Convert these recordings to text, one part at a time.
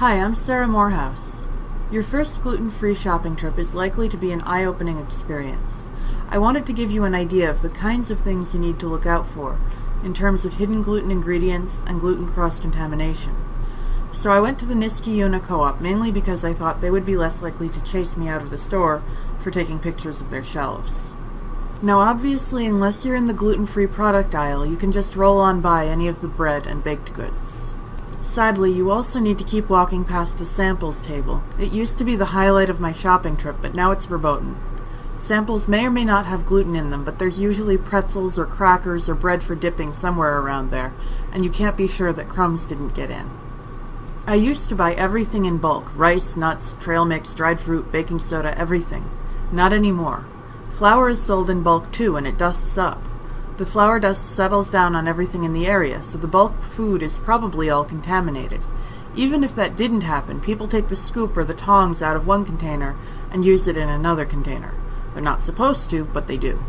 Hi, I'm Sarah Morehouse. Your first gluten-free shopping trip is likely to be an eye-opening experience. I wanted to give you an idea of the kinds of things you need to look out for in terms of hidden gluten ingredients and gluten cross-contamination. So I went to the Niskayuna Co-op mainly because I thought they would be less likely to chase me out of the store for taking pictures of their shelves. Now obviously unless you're in the gluten-free product aisle, you can just roll on by any of the bread and baked goods. Sadly, you also need to keep walking past the samples table. It used to be the highlight of my shopping trip, but now it's verboten. Samples may or may not have gluten in them, but there's usually pretzels or crackers or bread for dipping somewhere around there, and you can't be sure that crumbs didn't get in. I used to buy everything in bulk rice, nuts, trail mix, dried fruit, baking soda, everything. Not anymore. Flour is sold in bulk too, and it dusts up. The flour dust settles down on everything in the area, so the bulk food is probably all contaminated. Even if that didn't happen, people take the scoop or the tongs out of one container and use it in another container. They're not supposed to, but they do.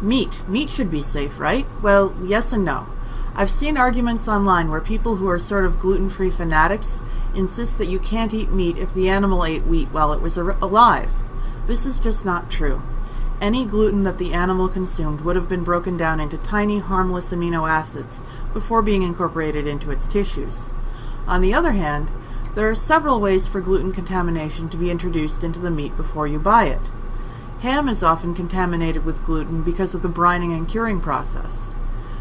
Meat. Meat should be safe, right? Well, yes and no. I've seen arguments online where people who are sort of gluten-free fanatics insist that you can't eat meat if the animal ate wheat while it was alive. This is just not true. Any gluten that the animal consumed would have been broken down into tiny, harmless amino acids before being incorporated into its tissues. On the other hand, there are several ways for gluten contamination to be introduced into the meat before you buy it. Ham is often contaminated with gluten because of the brining and curing process.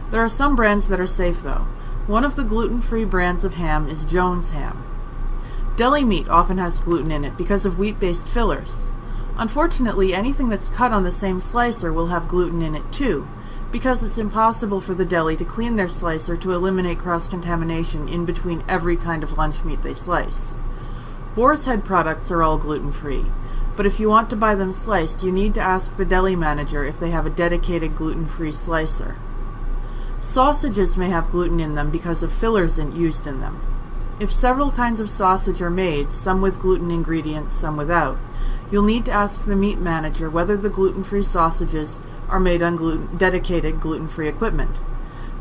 There are some brands that are safe though. One of the gluten-free brands of ham is Jones Ham. Deli meat often has gluten in it because of wheat-based fillers. Unfortunately, anything that's cut on the same slicer will have gluten in it too, because it's impossible for the deli to clean their slicer to eliminate cross-contamination in between every kind of lunch meat they slice. Boar's Head products are all gluten-free, but if you want to buy them sliced, you need to ask the deli manager if they have a dedicated gluten-free slicer. Sausages may have gluten in them because of fillers used in them. If several kinds of sausage are made, some with gluten ingredients, some without, you'll need to ask the meat manager whether the gluten-free sausages are made on gluten dedicated gluten-free equipment.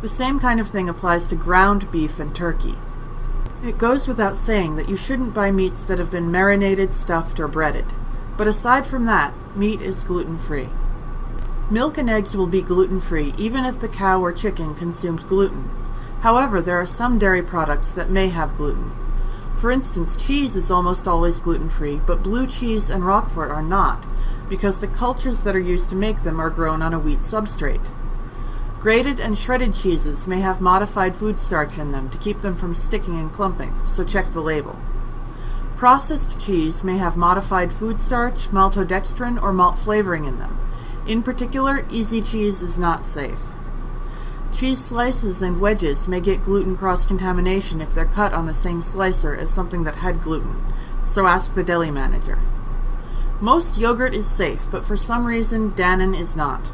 The same kind of thing applies to ground beef and turkey. It goes without saying that you shouldn't buy meats that have been marinated, stuffed, or breaded. But aside from that, meat is gluten-free. Milk and eggs will be gluten-free even if the cow or chicken consumed gluten. However, there are some dairy products that may have gluten. For instance, cheese is almost always gluten-free, but blue cheese and Roquefort are not, because the cultures that are used to make them are grown on a wheat substrate. Grated and shredded cheeses may have modified food starch in them to keep them from sticking and clumping, so check the label. Processed cheese may have modified food starch, maltodextrin, or malt flavoring in them. In particular, easy cheese is not safe. Cheese slices and wedges may get gluten cross-contamination if they're cut on the same slicer as something that had gluten, so ask the deli manager. Most yogurt is safe, but for some reason Dannon is not.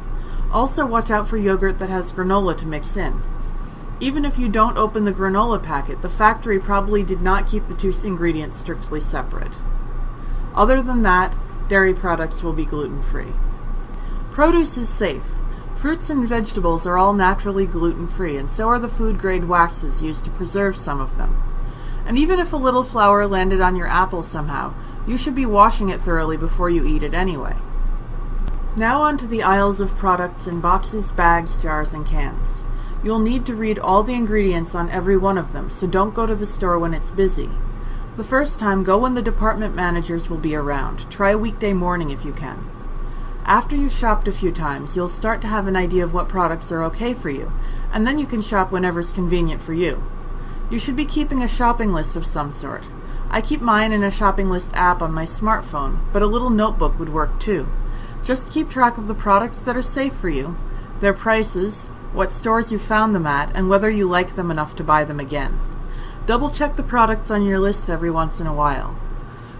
Also watch out for yogurt that has granola to mix in. Even if you don't open the granola packet, the factory probably did not keep the two ingredients strictly separate. Other than that, dairy products will be gluten-free. Produce is safe. Fruits and vegetables are all naturally gluten-free, and so are the food-grade waxes used to preserve some of them. And even if a little flour landed on your apple somehow, you should be washing it thoroughly before you eat it anyway. Now on to the aisles of products in boxes, bags, jars, and cans. You'll need to read all the ingredients on every one of them, so don't go to the store when it's busy. The first time, go when the department managers will be around. Try weekday morning if you can. After you've shopped a few times, you'll start to have an idea of what products are okay for you, and then you can shop whenever's convenient for you. You should be keeping a shopping list of some sort. I keep mine in a shopping list app on my smartphone, but a little notebook would work too. Just keep track of the products that are safe for you, their prices, what stores you found them at, and whether you like them enough to buy them again. Double check the products on your list every once in a while.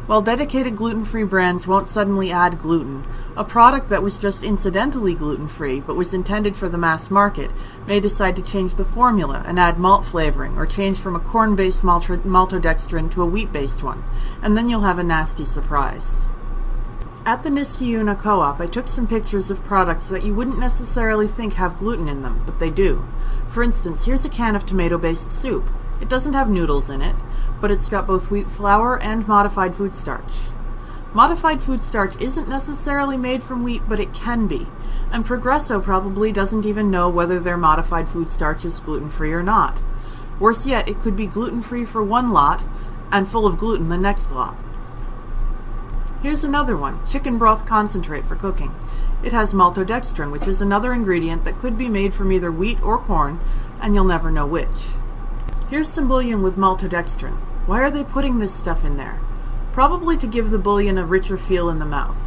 While dedicated gluten-free brands won't suddenly add gluten, a product that was just incidentally gluten-free but was intended for the mass market may decide to change the formula and add malt flavoring or change from a corn-based maltodextrin to a wheat-based one, and then you'll have a nasty surprise. At the Niskayuna Co-op, I took some pictures of products that you wouldn't necessarily think have gluten in them, but they do. For instance, here's a can of tomato-based soup. It doesn't have noodles in it, but it's got both wheat flour and modified food starch. Modified food starch isn't necessarily made from wheat, but it can be, and Progresso probably doesn't even know whether their modified food starch is gluten-free or not. Worse yet, it could be gluten-free for one lot and full of gluten the next lot. Here's another one, chicken broth concentrate for cooking. It has maltodextrin, which is another ingredient that could be made from either wheat or corn, and you'll never know which. Here's some bouillon with maltodextrin. Why are they putting this stuff in there? Probably to give the bouillon a richer feel in the mouth.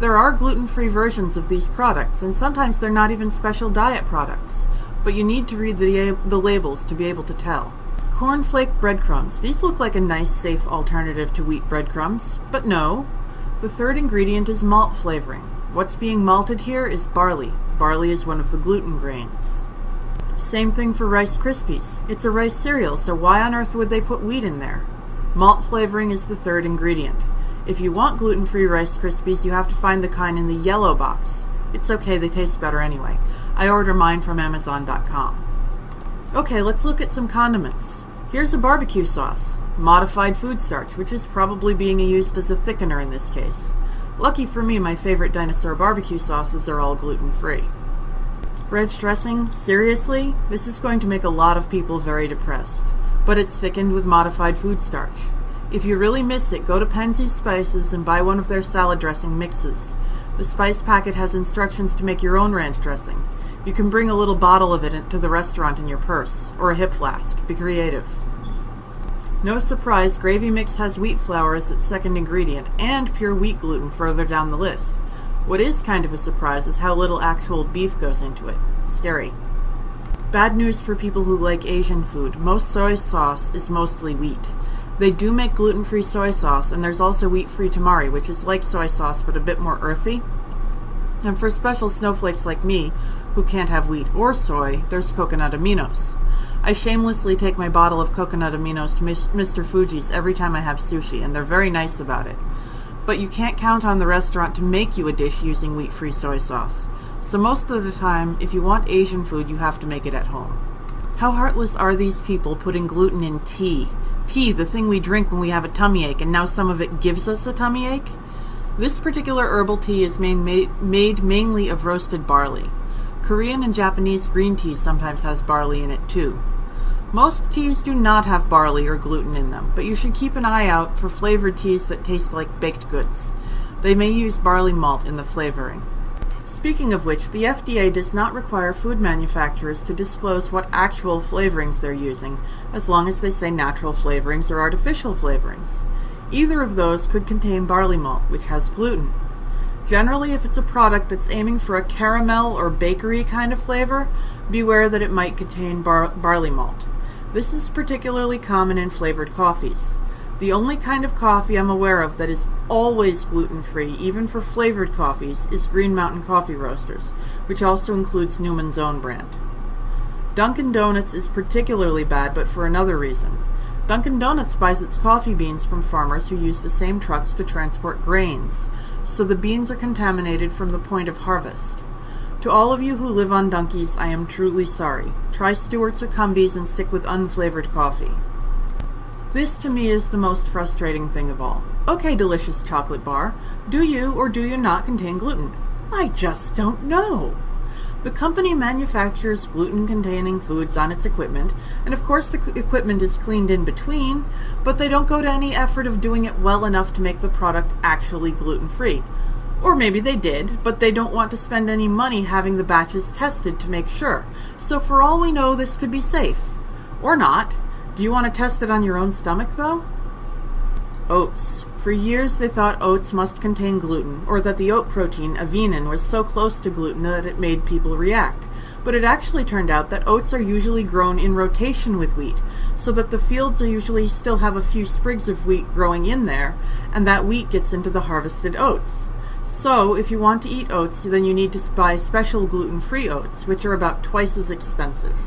There are gluten-free versions of these products, and sometimes they're not even special diet products, but you need to read the, the labels to be able to tell. Cornflake breadcrumbs. These look like a nice, safe alternative to wheat breadcrumbs, but no. The third ingredient is malt flavoring. What's being malted here is barley. Barley is one of the gluten grains. Same thing for Rice Krispies. It's a rice cereal, so why on earth would they put wheat in there? Malt flavoring is the third ingredient. If you want gluten-free Rice Krispies, you have to find the kind in the yellow box. It's okay, they taste better anyway. I order mine from Amazon.com. Okay, let's look at some condiments. Here's a barbecue sauce, modified food starch, which is probably being used as a thickener in this case. Lucky for me, my favorite dinosaur barbecue sauces are all gluten-free. Ranch dressing? Seriously? This is going to make a lot of people very depressed. But it's thickened with modified food starch. If you really miss it, go to Penzeys Spices and buy one of their salad dressing mixes. The spice packet has instructions to make your own ranch dressing. You can bring a little bottle of it to the restaurant in your purse, or a hip flask. Be creative. No surprise, gravy mix has wheat flour as its second ingredient, and pure wheat gluten further down the list. What is kind of a surprise is how little actual beef goes into it. Scary. Bad news for people who like Asian food. Most soy sauce is mostly wheat. They do make gluten-free soy sauce, and there's also wheat-free tamari, which is like soy sauce but a bit more earthy. And for special snowflakes like me, who can't have wheat or soy, there's coconut aminos. I shamelessly take my bottle of coconut aminos to Mr. Fuji's every time I have sushi, and they're very nice about it. But you can't count on the restaurant to make you a dish using wheat-free soy sauce. So most of the time, if you want Asian food, you have to make it at home. How heartless are these people putting gluten in tea? Tea, the thing we drink when we have a tummy ache, and now some of it gives us a tummy ache? This particular herbal tea is made, made, made mainly of roasted barley. Korean and Japanese green tea sometimes has barley in it too. Most teas do not have barley or gluten in them, but you should keep an eye out for flavored teas that taste like baked goods. They may use barley malt in the flavoring. Speaking of which, the FDA does not require food manufacturers to disclose what actual flavorings they're using, as long as they say natural flavorings or artificial flavorings. Either of those could contain barley malt, which has gluten. Generally, if it's a product that's aiming for a caramel or bakery kind of flavor, beware that it might contain bar barley malt. This is particularly common in flavored coffees. The only kind of coffee I'm aware of that is always gluten-free, even for flavored coffees, is Green Mountain Coffee Roasters, which also includes Newman's Own brand. Dunkin' Donuts is particularly bad, but for another reason. Dunkin' Donuts buys its coffee beans from farmers who use the same trucks to transport grains, so the beans are contaminated from the point of harvest. To all of you who live on Dunkies, I am truly sorry. Try Stewart's or Cumbies and stick with unflavored coffee. This to me is the most frustrating thing of all. Okay, delicious chocolate bar, do you or do you not contain gluten? I just don't know. The company manufactures gluten-containing foods on its equipment, and of course the equipment is cleaned in between, but they don't go to any effort of doing it well enough to make the product actually gluten-free. Or maybe they did, but they don't want to spend any money having the batches tested to make sure. So for all we know, this could be safe. Or not. Do you want to test it on your own stomach, though? Oats. For years they thought oats must contain gluten, or that the oat protein, avenin, was so close to gluten that it made people react. But it actually turned out that oats are usually grown in rotation with wheat, so that the fields usually still have a few sprigs of wheat growing in there, and that wheat gets into the harvested oats. So, if you want to eat oats, then you need to buy special gluten-free oats, which are about twice as expensive.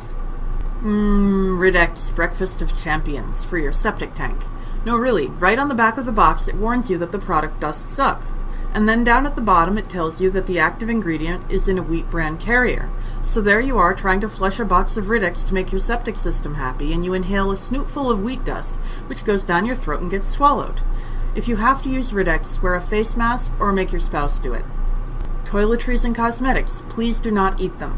Mmm, Rid-X Breakfast of Champions for your septic tank. No, really, right on the back of the box it warns you that the product dusts up. And then down at the bottom it tells you that the active ingredient is in a wheat bran carrier. So there you are trying to flush a box of Rid-X to make your septic system happy, and you inhale a snootful of wheat dust, which goes down your throat and gets swallowed. If you have to use Rid-X, wear a face mask or make your spouse do it. Toiletries and cosmetics, please do not eat them.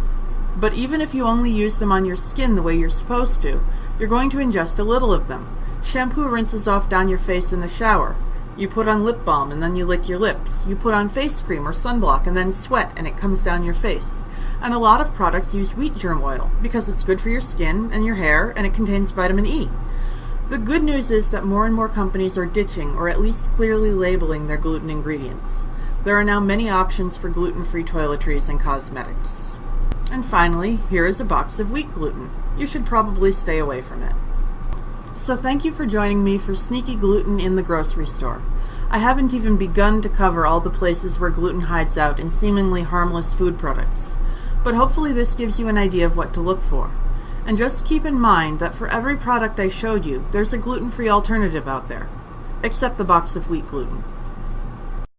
But even if you only use them on your skin the way you're supposed to, you're going to ingest a little of them. Shampoo rinses off down your face in the shower. You put on lip balm and then you lick your lips. You put on face cream or sunblock and then sweat and it comes down your face. And a lot of products use wheat germ oil because it's good for your skin and your hair and it contains vitamin E. The good news is that more and more companies are ditching or at least clearly labeling their gluten ingredients. There are now many options for gluten-free toiletries and cosmetics. And finally, here is a box of wheat gluten. You should probably stay away from it. So thank you for joining me for Sneaky Gluten in the Grocery Store. I haven't even begun to cover all the places where gluten hides out in seemingly harmless food products. But hopefully this gives you an idea of what to look for. And just keep in mind that for every product I showed you, there's a gluten-free alternative out there. Except the box of wheat gluten.